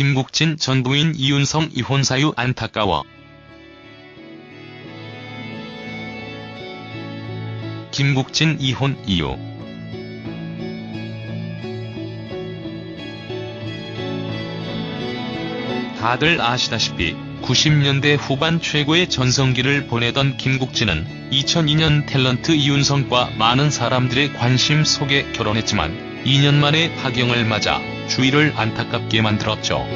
김국진 전 부인 이윤성 이혼 사유 안타까워. 김국진 이혼 이유 다들 아시다시피 90년대 후반 최고의 전성기를 보내던 김국진은 2002년 탤런트 이윤성과 많은 사람들의 관심 속에 결혼했지만 2년 만에 파경을 맞아 주위를 안타깝게 만들었죠.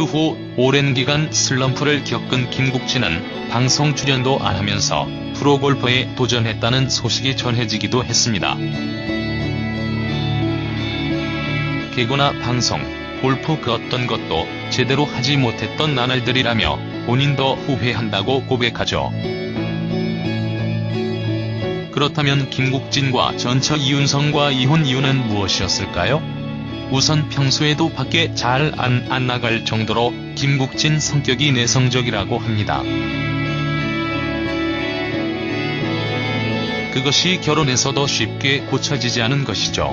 그 후 오랜 기간 슬럼프를 겪은 김국진은 방송 출연도 안 하면서 프로골퍼에 도전했다는 소식이 전해지기도 했습니다. 개그나 방송, 골프 그 어떤 것도 제대로 하지 못했던 나날들이라며 본인도 후회한다고 고백하죠. 그렇다면 김국진과 전처 이윤성과 이혼 이유는 무엇이었을까요? 우선 평소에도 밖에 잘 안 안 나갈 정도로 김국진 성격이 내성적이라고 합니다. 그것이 결혼해서도 쉽게 고쳐지지 않은 것이죠.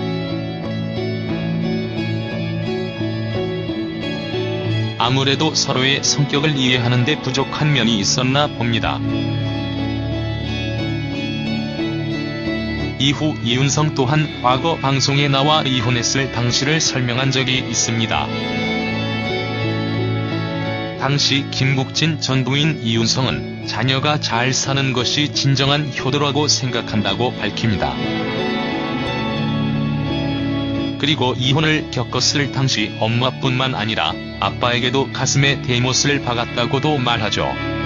아무래도 서로의 성격을 이해하는 데 부족한 면이 있었나 봅니다. 이후 이윤성 또한 과거 방송에 나와 이혼했을 당시를 설명한 적이 있습니다. 당시 김국진 전 부인 이윤성은 자녀가 잘 사는 것이 진정한 효도라고 생각한다고 밝힙니다. 그리고 이혼을 겪었을 당시 엄마뿐만 아니라 아빠에게도 가슴에 대못을 박았다고도 말하죠.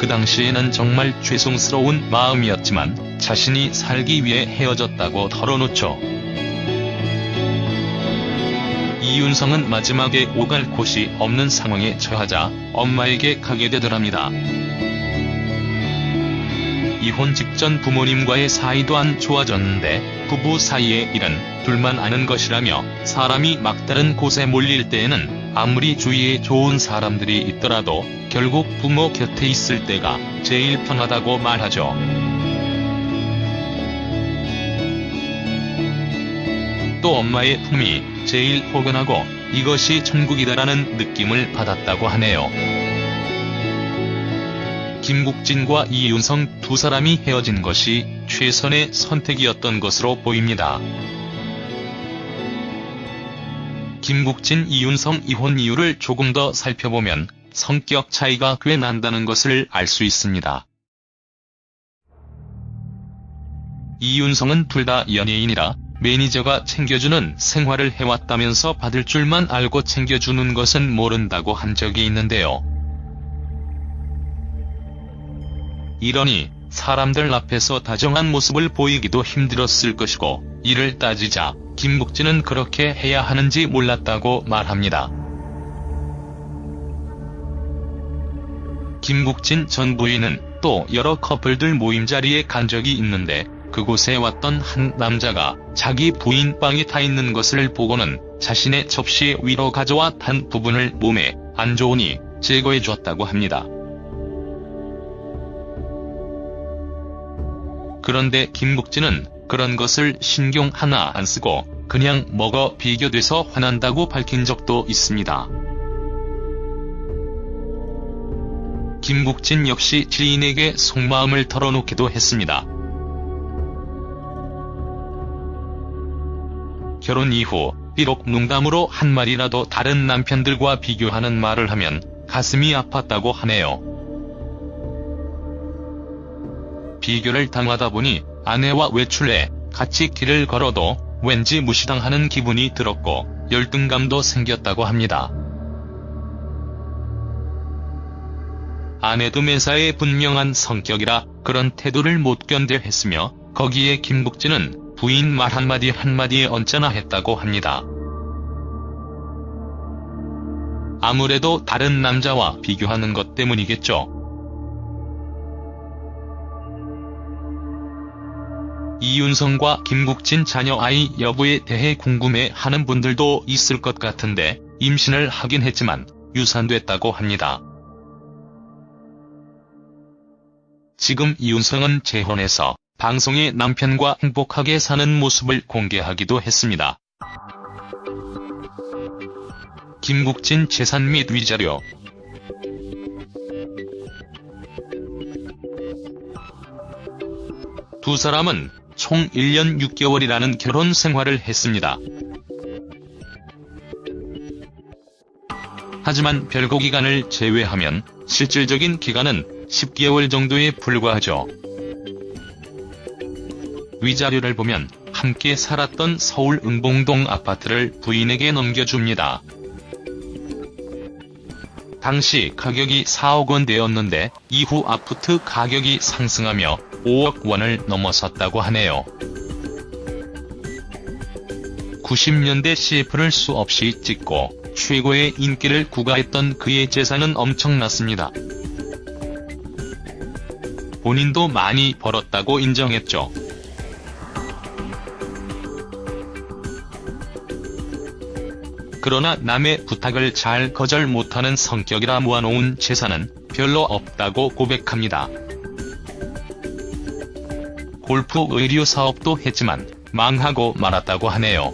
그 당시에는 정말 죄송스러운 마음이었지만 자신이 살기 위해 헤어졌다고 털어놓죠. 이윤성은 마지막에 오갈 곳이 없는 상황에 처하자 엄마에게 가게 되더랍니다. 이혼 직전 부모님과의 사이도 안 좋아졌는데 부부 사이의 일은 둘만 아는 것이라며 사람이 막다른 곳에 몰릴 때에는 아무리 주위에 좋은 사람들이 있더라도 결국 부모 곁에 있을 때가 제일 편하다고 말하죠. 또 엄마의 품이 제일 포근하고 이것이 천국이다라는 느낌을 받았다고 하네요. 김국진과 이윤성 두 사람이 헤어진 것이 최선의 선택이었던 것으로 보입니다. 김국진 이윤성 이혼 이유를 조금 더 살펴보면 성격 차이가 꽤 난다는 것을 알 수 있습니다. 이윤성은 둘 다 연예인이라 매니저가 챙겨주는 생활을 해왔다면서 받을 줄만 알고 챙겨주는 것은 모른다고 한 적이 있는데요. 이러니 사람들 앞에서 다정한 모습을 보이기도 힘들었을 것이고 이를 따지자 김국진은 그렇게 해야 하는지 몰랐다고 말합니다. 김국진 전 부인은 또 여러 커플들 모임 자리에 간 적이 있는데 그곳에 왔던 한 남자가 자기 부인 빵이 타 있는 것을 보고는 자신의 접시 위로 가져와 탄 부분을 몸에 안 좋으니 제거해 줬다고 합니다. 그런데 김국진은 그런 것을 신경 하나 안 쓰고 그냥 먹어 비교돼서 화난다고 밝힌 적도 있습니다. 김국진 역시 지인에게 속마음을 털어놓기도 했습니다. 결혼 이후 비록 농담으로 한 말이라도 다른 남편들과 비교하는 말을 하면 가슴이 아팠다고 하네요. 비교를 당하다 보니 아내와 외출해 같이 길을 걸어도 왠지 무시당하는 기분이 들었고 열등감도 생겼다고 합니다. 아내도 매사에 분명한 성격이라 그런 태도를 못 견뎌 했으며 거기에 김국진은 부인 말 한마디 한마디에 언짢아 했다고 합니다. 아무래도 다른 남자와 비교하는 것 때문이겠죠. 이윤성과 김국진 자녀 아이 여부에 대해 궁금해하는 분들도 있을 것 같은데 임신을 하긴 했지만 유산됐다고 합니다. 지금 이윤성은 재혼해서 방송에 남편과 행복하게 사는 모습을 공개하기도 했습니다. 김국진 재산 및 위자료 두 사람은 총 1년 6개월이라는 결혼 생활을 했습니다. 하지만 별거 기간을 제외하면 실질적인 기간은 10개월 정도에 불과하죠. 위자료를 보면 함께 살았던 서울 응봉동 아파트를 부인에게 넘겨줍니다. 당시 가격이 4억 원대였는데 이후 아파트 가격이 상승하며 5억 원을 넘어섰다고 하네요. 90년대 CF를 수없이 찍고 최고의 인기를 구가했던 그의 재산은 엄청났습니다. 본인도 많이 벌었다고 인정했죠. 그러나 남의 부탁을 잘 거절 못하는 성격이라 모아놓은 재산은 별로 없다고 고백합니다. 골프 의류 사업도 했지만 망하고 말았다고 하네요.